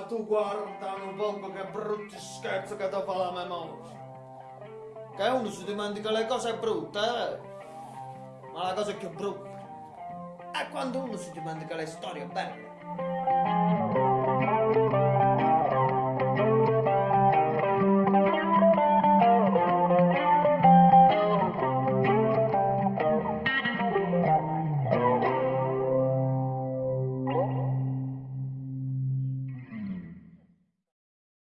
Ma tu guarda un poco che brutti scherzo che ti fa la memoria. Che uno si dimentica le cose brutte, eh? Ma la cosa più brutta è quando uno si dimentica le storie belle.